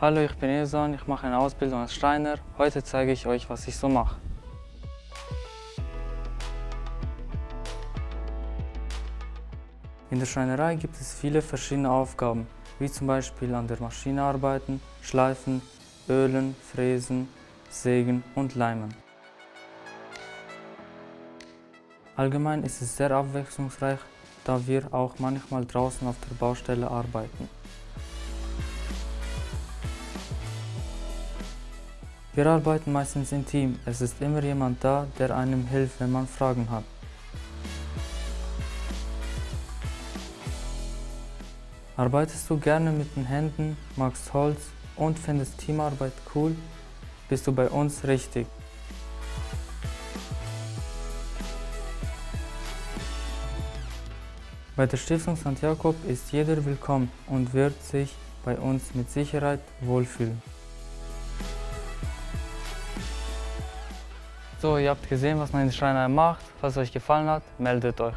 Hallo, ich bin Eson, ich mache eine Ausbildung als Schreiner. Heute zeige ich euch, was ich so mache. In der Schreinerei gibt es viele verschiedene Aufgaben, wie zum Beispiel an der Maschine arbeiten, schleifen, ölen, fräsen, sägen und leimen. Allgemein ist es sehr abwechslungsreich, da wir auch manchmal draußen auf der Baustelle arbeiten. Wir arbeiten meistens im Team. Es ist immer jemand da, der einem hilft, wenn man Fragen hat. Arbeitest du gerne mit den Händen, magst Holz und findest Teamarbeit cool, bist du bei uns richtig. Bei der Stiftung St. Jakob ist jeder willkommen und wird sich bei uns mit Sicherheit wohlfühlen. So, ihr habt gesehen, was meine Schreinerei macht. Falls es euch gefallen hat, meldet euch.